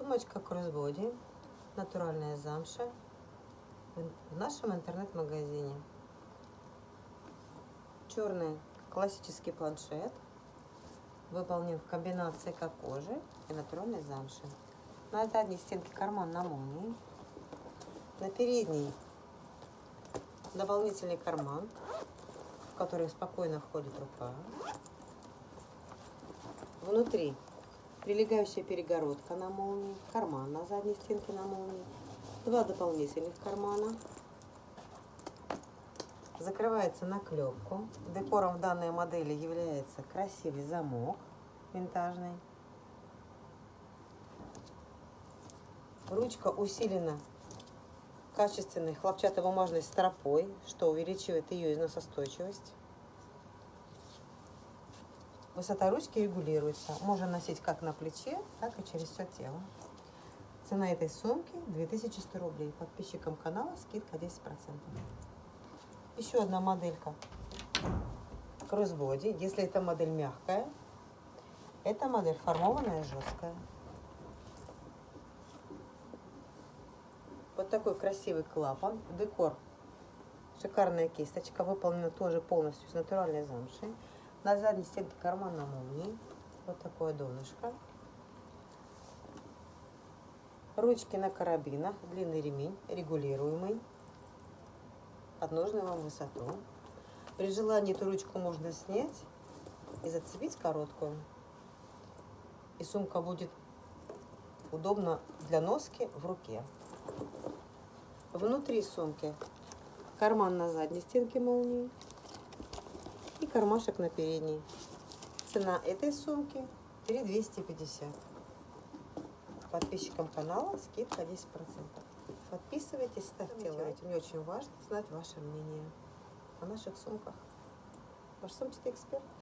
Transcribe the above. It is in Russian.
Сумочка кроссбоди, натуральная замша в нашем интернет-магазине. Черный классический планшет выполнен в комбинации как кожи и натуральной замши. На задней стенке карман на молнии. На передней дополнительный карман, в который спокойно входит рука. Внутри прилегающая перегородка на молнии, карман на задней стенке на молнии, два дополнительных кармана. Закрывается на клепку. Декором в данной модели является красивый замок винтажный. Ручка усилена качественной хлопчатобумажной стропой, что увеличивает ее износостойчивость. Высота ручки регулируется. Можно носить как на плече, так и через все тело. Цена этой сумки 2100 рублей. Подписчикам канала скидка 10%. Еще одна моделька. Кроссбоди. Если эта модель мягкая, эта модель формованная жесткая. Вот такой красивый клапан. Декор. Шикарная кисточка. Выполнена тоже полностью из натуральной замши. На задней стенке карман на молнии. Вот такое донышко. Ручки на карабинах. Длинный ремень, регулируемый. Под нужную вам высоту. При желании эту ручку можно снять и зацепить короткую. И сумка будет удобно для носки в руке. Внутри сумки карман на задней стенке молнии кармашек на передней. Цена этой сумки 3250. Подписчикам канала скидка 10%. Подписывайтесь, ставьте лайки. Мне очень важно знать ваше мнение о наших сумках. Ваш сумчатый эксперт.